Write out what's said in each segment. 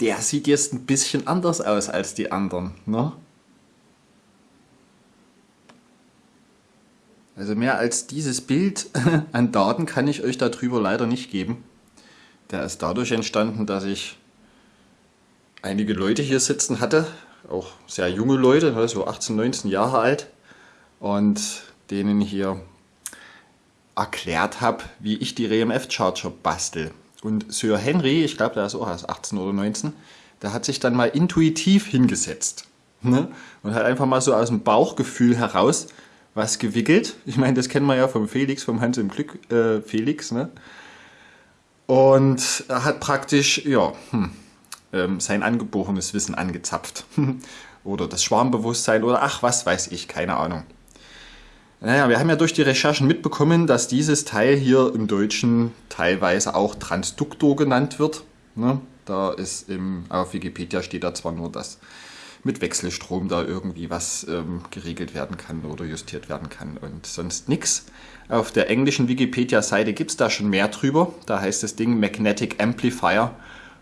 der sieht jetzt ein bisschen anders aus als die anderen. Ne? Also mehr als dieses Bild an Daten kann ich euch darüber leider nicht geben. Der ist dadurch entstanden, dass ich einige Leute hier sitzen hatte, auch sehr junge Leute, ne, so 18, 19 Jahre alt und denen hier erklärt habe, wie ich die RMF Charger bastel. Und Sir Henry, ich glaube, der ist auch erst 18 oder 19, der hat sich dann mal intuitiv hingesetzt ne? und hat einfach mal so aus dem Bauchgefühl heraus was gewickelt. Ich meine, das kennen wir ja vom Felix, vom Hans im Glück äh, Felix. Ne? Und er hat praktisch ja, hm, ähm, sein angeborenes Wissen angezapft. oder das Schwarmbewusstsein oder ach, was weiß ich, keine Ahnung. Naja, wir haben ja durch die Recherchen mitbekommen, dass dieses Teil hier im Deutschen teilweise auch Transduktor genannt wird. Ne? Da ist im, auf Wikipedia steht da zwar nur, dass mit Wechselstrom da irgendwie was ähm, geregelt werden kann oder justiert werden kann und sonst nichts. Auf der englischen Wikipedia-Seite gibt es da schon mehr drüber. Da heißt das Ding Magnetic Amplifier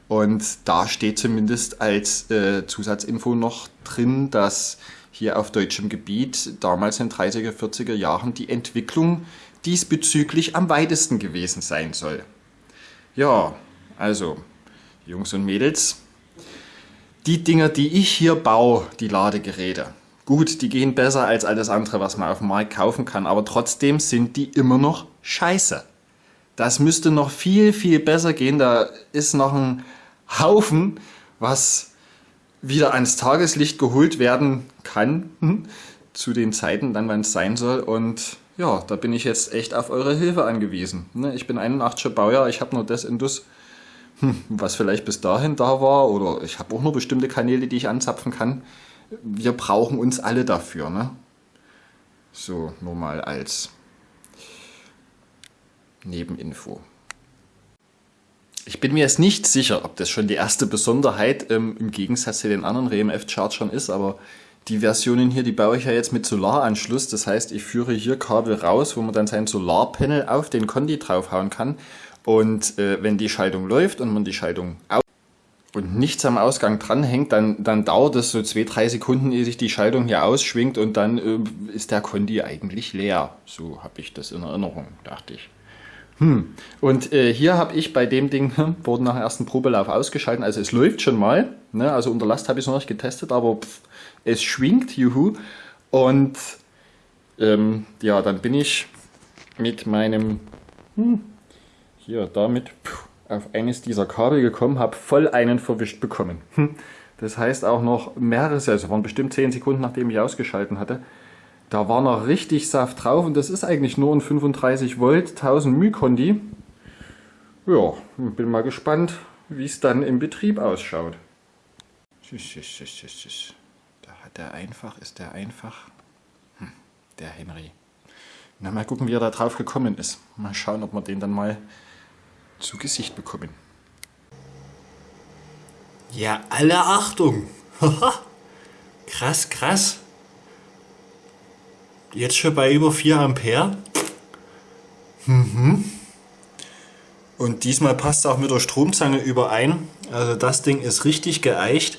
und da steht zumindest als äh, Zusatzinfo noch drin, dass hier auf deutschem Gebiet damals in 30er, 40er Jahren die Entwicklung diesbezüglich am weitesten gewesen sein soll. Ja, also Jungs und Mädels, die Dinger, die ich hier baue, die Ladegeräte, gut, die gehen besser als alles andere, was man auf dem Markt kaufen kann, aber trotzdem sind die immer noch scheiße. Das müsste noch viel, viel besser gehen. Da ist noch ein Haufen, was wieder ans Tageslicht geholt werden kann, hm, zu den Zeiten dann, wann es sein soll. Und ja, da bin ich jetzt echt auf eure Hilfe angewiesen. Ne, ich bin 81er Baujahr, ich habe nur das Indus, hm, was vielleicht bis dahin da war. Oder ich habe auch nur bestimmte Kanäle, die ich anzapfen kann. Wir brauchen uns alle dafür. Ne? So, nur mal als Nebeninfo. Ich bin mir jetzt nicht sicher, ob das schon die erste Besonderheit ähm, im Gegensatz zu den anderen RMF-Chargern ist, aber die Versionen hier, die baue ich ja jetzt mit Solaranschluss. Das heißt, ich führe hier Kabel raus, wo man dann sein Solarpanel auf den Kondi draufhauen kann. Und äh, wenn die Schaltung läuft und man die Schaltung und nichts am Ausgang dranhängt, dann, dann dauert es so zwei, drei Sekunden, ehe sich die Schaltung hier ausschwingt und dann äh, ist der Kondi eigentlich leer. So habe ich das in Erinnerung, dachte ich. Hm. Und äh, hier habe ich bei dem Ding, hm, wurde nach dem ersten Probelauf ausgeschalten, also es läuft schon mal, ne? also unter Last habe ich es noch nicht getestet, aber pff, es schwingt, juhu. Und ähm, ja, dann bin ich mit meinem, hm, hier damit pff, auf eines dieser Kabel gekommen, habe voll einen verwischt bekommen. Hm. Das heißt auch noch mehrere, also waren bestimmt 10 Sekunden nachdem ich ausgeschalten hatte, da war noch richtig Saft drauf und das ist eigentlich nur ein 35 Volt 1000 μ Kondi. Ja, bin mal gespannt, wie es dann im Betrieb ausschaut. Da hat er einfach, ist der einfach. Hm, der Henry. Na, mal gucken, wie er da drauf gekommen ist. Mal schauen, ob wir den dann mal zu Gesicht bekommen. Ja, alle Achtung! krass, krass. Jetzt schon bei über 4 Ampere. Mhm. Und diesmal passt es auch mit der Stromzange überein. Also das Ding ist richtig geeicht.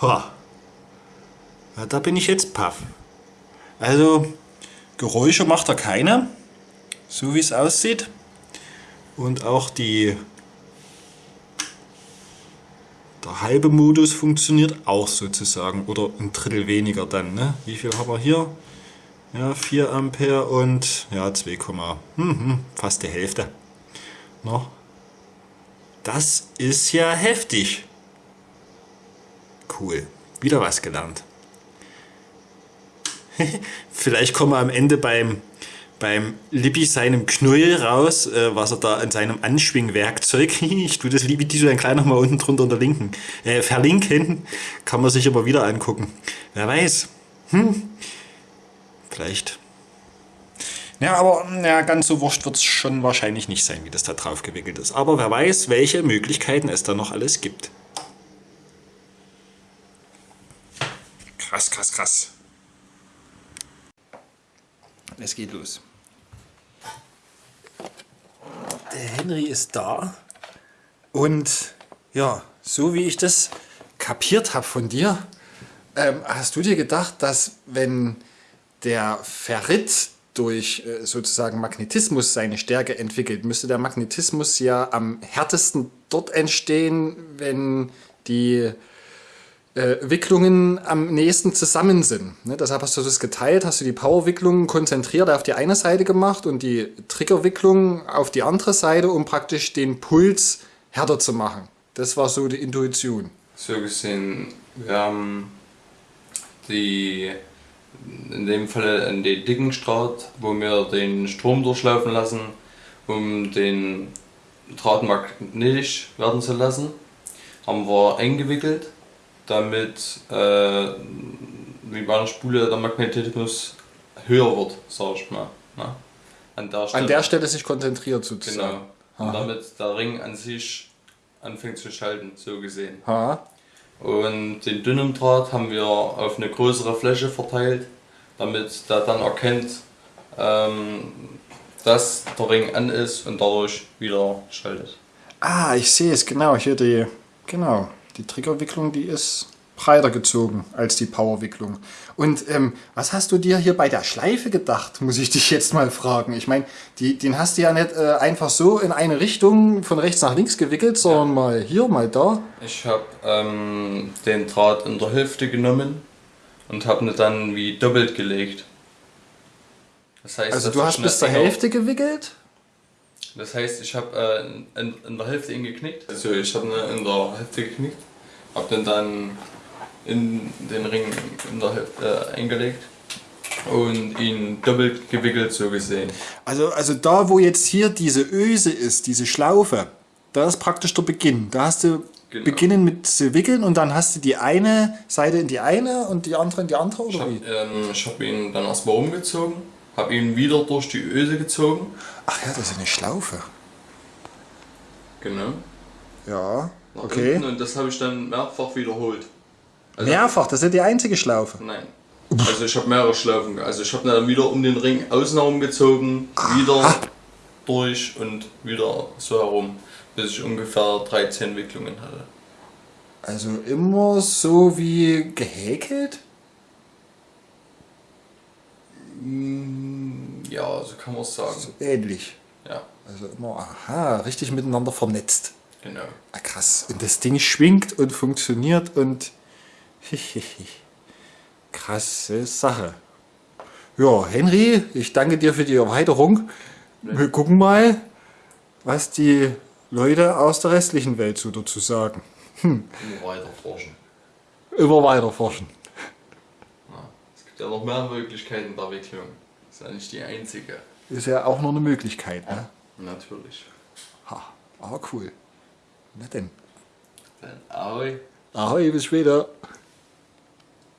Ha. Ja, da bin ich jetzt paff. Also Geräusche macht er keine, so wie es aussieht. Und auch die der halbe Modus funktioniert auch sozusagen oder ein Drittel weniger dann. Ne? Wie viel haben wir hier? Ja, 4 Ampere und ja, 2, hm, fast die Hälfte. Noch. Das ist ja heftig. Cool. Wieder was gelernt. Vielleicht kommen wir am Ende beim, beim Lippi seinem Knäuel raus, äh, was er da an seinem Anschwingwerkzeug, ich tue das Lippi dann gleich nochmal unten drunter unter linken, äh, verlinken, kann man sich aber wieder angucken. Wer weiß. Hm. Vielleicht. Ja, aber ja, ganz so wurscht wird es schon wahrscheinlich nicht sein, wie das da drauf gewickelt ist. Aber wer weiß, welche Möglichkeiten es da noch alles gibt. Krass, krass, krass. Es geht los. Der Henry ist da. Und ja, so wie ich das kapiert habe von dir, ähm, hast du dir gedacht, dass wenn der Ferrit durch äh, sozusagen Magnetismus seine Stärke entwickelt, müsste der Magnetismus ja am härtesten dort entstehen, wenn die äh, Wicklungen am nächsten zusammen sind. Ne? Deshalb hast du das geteilt, hast du die Powerwicklungen konzentriert auf die eine Seite gemacht und die Triggerwicklung auf die andere Seite, um praktisch den Puls härter zu machen. Das war so die Intuition. So gesehen, wir haben die in dem Fall einen dicken Draht, wo wir den Strom durchlaufen lassen, um den Draht magnetisch werden zu lassen. Haben wir eingewickelt, damit äh, wie bei einer Spule der Magnetismus höher wird, sag ich mal. Ne? An, der Stelle, an der Stelle sich konzentriert sozusagen. Genau. Und damit der Ring an sich anfängt zu schalten, so gesehen. Aha. Und den dünnen Draht haben wir auf eine größere Fläche verteilt, damit der dann erkennt, ähm, dass der Ring an ist und dadurch wieder schaltet. Ah, ich sehe es, genau, hier die, genau, die Triggerwicklung, die ist breiter gezogen als die Powerwicklung. Und ähm, was hast du dir hier bei der Schleife gedacht, muss ich dich jetzt mal fragen. Ich meine, den hast du ja nicht äh, einfach so in eine Richtung von rechts nach links gewickelt, sondern ja. mal hier, mal da. Ich habe ähm, den Draht in der Hälfte genommen und habe ihn dann wie doppelt gelegt. Das heißt, also du hast bis zur Hälfte gewickelt? Das heißt, ich habe äh, in, in, der Hälfte ihn geknickt. Also ich habe ihn in der Hälfte geknickt, habe den dann in den Ring in der Hälfte äh, eingelegt und ihn doppelt gewickelt so gesehen. Also, also da wo jetzt hier diese Öse ist, diese Schlaufe, da ist praktisch der Beginn. Da hast du genau. beginnen mit zu wickeln und dann hast du die eine Seite in die eine und die andere in die andere oder ich hab, wie? Ähm, ich habe ihn dann erstmal umgezogen, habe ihn wieder durch die Öse gezogen. Ach ja, das ist eine Schlaufe. Genau. Ja, okay. Und das habe ich dann mehrfach wiederholt. Also Mehrfach, das ist die einzige Schlaufe. Nein. Also ich habe mehrere Schlaufen. Also ich habe dann wieder um den Ring außen herum gezogen, wieder durch und wieder so herum, bis ich ungefähr 13 Wicklungen hatte. Also immer so wie gehäkelt? Mm, ja, so kann man es sagen. So ähnlich. Ja. Also immer, aha, richtig miteinander vernetzt. Genau. Ah, krass. Und das Ding schwingt und funktioniert und Krasse Sache. Ja, Henry, ich danke dir für die Erweiterung. Wir gucken mal, was die Leute aus der restlichen Welt so dazu sagen. Hm. Immer weiter forschen. Immer weiter forschen. Ja, es gibt ja noch mehr Möglichkeiten der Wicklung. Das ist ja nicht die einzige. Ist ja auch noch eine Möglichkeit, ne? Natürlich. Ha, aber cool. Na denn. Dann ahoi. Ahoi, bis später.